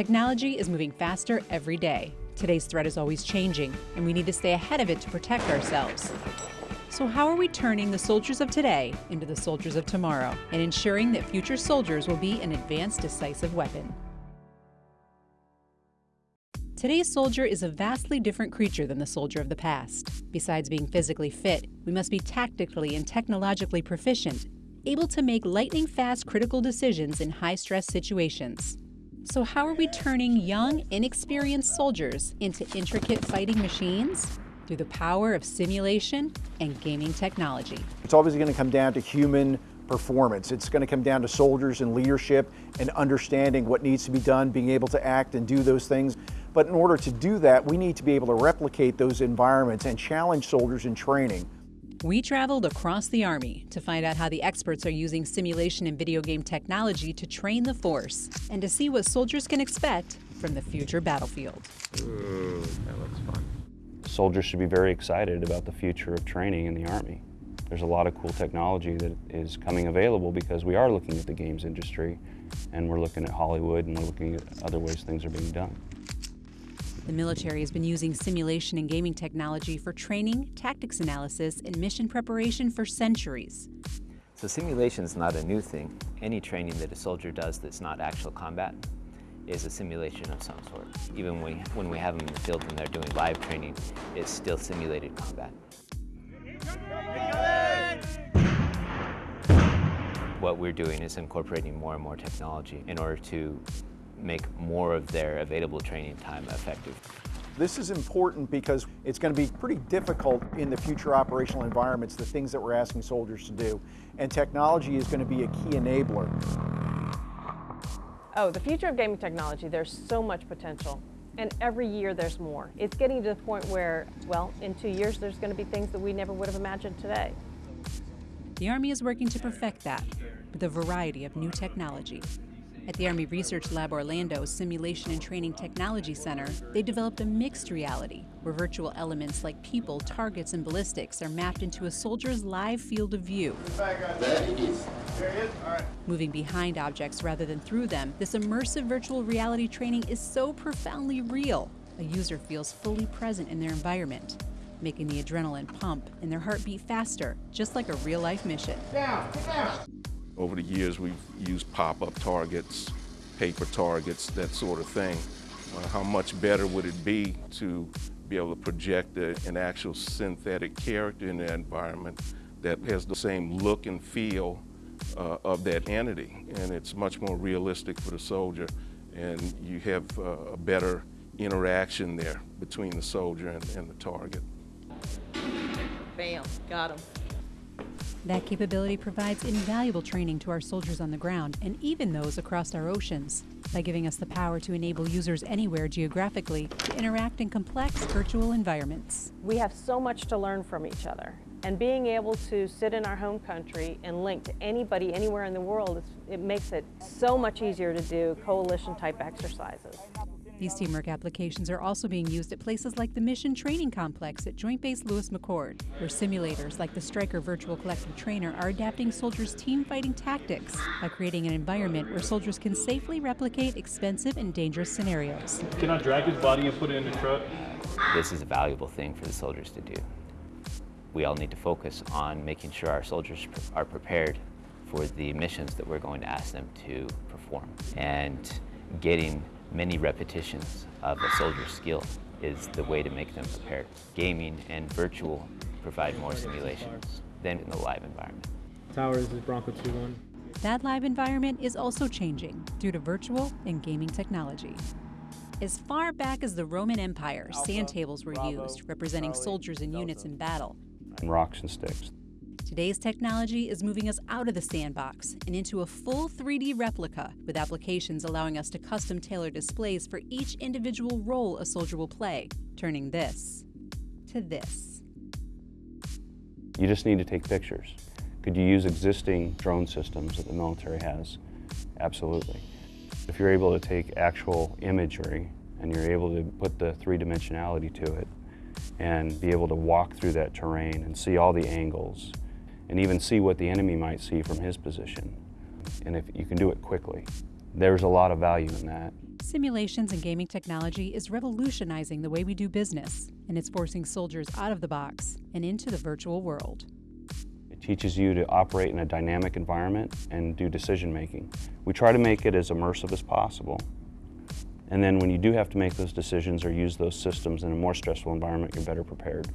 Technology is moving faster every day. Today's threat is always changing, and we need to stay ahead of it to protect ourselves. So, how are we turning the soldiers of today into the soldiers of tomorrow and ensuring that future soldiers will be an advanced, decisive weapon? Today's soldier is a vastly different creature than the soldier of the past. Besides being physically fit, we must be tactically and technologically proficient, able to make lightning fast critical decisions in high stress situations. So, how are we turning young, inexperienced soldiers into intricate fighting machines? Through the power of simulation and gaming technology. It's always going to come down to human performance. It's going to come down to soldiers and leadership and understanding what needs to be done, being able to act and do those things. But in order to do that, we need to be able to replicate those environments and challenge soldiers in training. We traveled across the Army to find out how the experts are using simulation and video game technology to train the force and to see what soldiers can expect from the future battlefield. Ooh, that looks fun. Soldiers should be very excited about the future of training in the Army. There's a lot of cool technology that is coming available because we are looking at the games industry and we're looking at Hollywood and we're looking at other ways things are being done. The military has been using simulation and gaming technology for training, tactics analysis, and mission preparation for centuries. So simulation is not a new thing. Any training that a soldier does that's not actual combat is a simulation of some sort. Even when we, when we have them in the field and they're doing live training, it's still simulated combat. What we're doing is incorporating more and more technology in order to make more of their available training time effective. This is important because it's going to be pretty difficult in the future operational environments, the things that we're asking soldiers to do. And technology is going to be a key enabler. Oh, the future of gaming technology, there's so much potential. And every year there's more. It's getting to the point where, well, in two years there's going to be things that we never would have imagined today. The Army is working to perfect that with a variety of new technology. At the Army Research Lab Orlando's Simulation and Training Technology Center, they developed a mixed reality where virtual elements like people, targets, and ballistics are mapped into a soldier's live field of view. Moving behind objects rather than through them, this immersive virtual reality training is so profoundly real. A user feels fully present in their environment, making the adrenaline pump and their heartbeat faster, just like a real life mission. Down, down. Over the years, we've used pop-up targets, paper targets, that sort of thing. Uh, how much better would it be to be able to project a, an actual synthetic character in the environment that has the same look and feel uh, of that entity. And it's much more realistic for the soldier and you have uh, a better interaction there between the soldier and, and the target. Bam, got him. That capability provides invaluable training to our soldiers on the ground and even those across our oceans by giving us the power to enable users anywhere geographically to interact in complex virtual environments. We have so much to learn from each other. And being able to sit in our home country and link to anybody anywhere in the world, it makes it so much easier to do coalition type exercises. These teamwork applications are also being used at places like the Mission Training Complex at Joint Base Lewis McChord, where simulators like the Stryker Virtual Collective Trainer are adapting soldiers' team fighting tactics by creating an environment where soldiers can safely replicate expensive and dangerous scenarios. Can I drag his body and put it in the truck? This is a valuable thing for the soldiers to do. We all need to focus on making sure our soldiers are prepared for the missions that we're going to ask them to perform and getting many repetitions of a soldier's skill is the way to make them prepared. Gaming and virtual provide more simulations than in the live environment. Towers is Bronco 2-1. That live environment is also changing due to virtual and gaming technology. As far back as the Roman Empire, sand tables were used, representing soldiers and units in battle. And rocks and sticks. Today's technology is moving us out of the sandbox and into a full 3D replica with applications allowing us to custom tailor displays for each individual role a soldier will play, turning this to this. You just need to take pictures. Could you use existing drone systems that the military has? Absolutely. If you're able to take actual imagery and you're able to put the three-dimensionality to it and be able to walk through that terrain and see all the angles and even see what the enemy might see from his position. And if you can do it quickly, there's a lot of value in that. Simulations and gaming technology is revolutionizing the way we do business, and it's forcing soldiers out of the box and into the virtual world. It teaches you to operate in a dynamic environment and do decision making. We try to make it as immersive as possible. And then when you do have to make those decisions or use those systems in a more stressful environment, you're better prepared.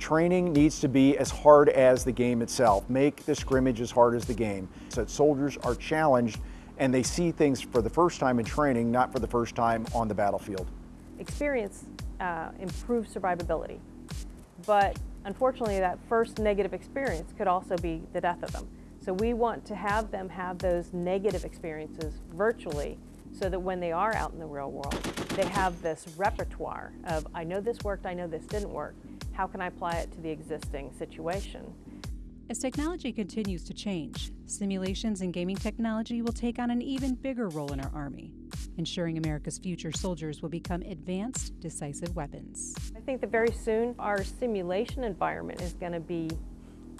Training needs to be as hard as the game itself. Make the scrimmage as hard as the game. So that soldiers are challenged and they see things for the first time in training, not for the first time on the battlefield. Experience uh, improves survivability, but unfortunately that first negative experience could also be the death of them. So we want to have them have those negative experiences virtually so that when they are out in the real world, they have this repertoire of, I know this worked, I know this didn't work. How can I apply it to the existing situation? As technology continues to change, simulations and gaming technology will take on an even bigger role in our Army, ensuring America's future soldiers will become advanced, decisive weapons. I think that very soon our simulation environment is going to be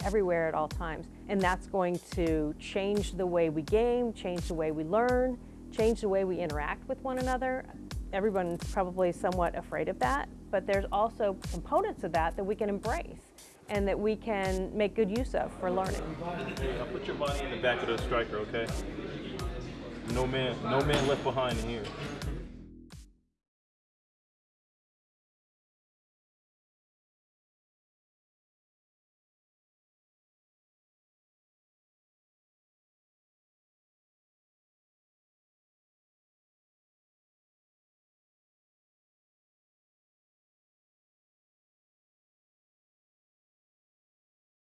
everywhere at all times, and that's going to change the way we game, change the way we learn, change the way we interact with one another. Everyone's probably somewhat afraid of that, but there's also components of that that we can embrace and that we can make good use of for learning. I'll put your body in the back of the Stryker, okay? No man, no man left behind in here.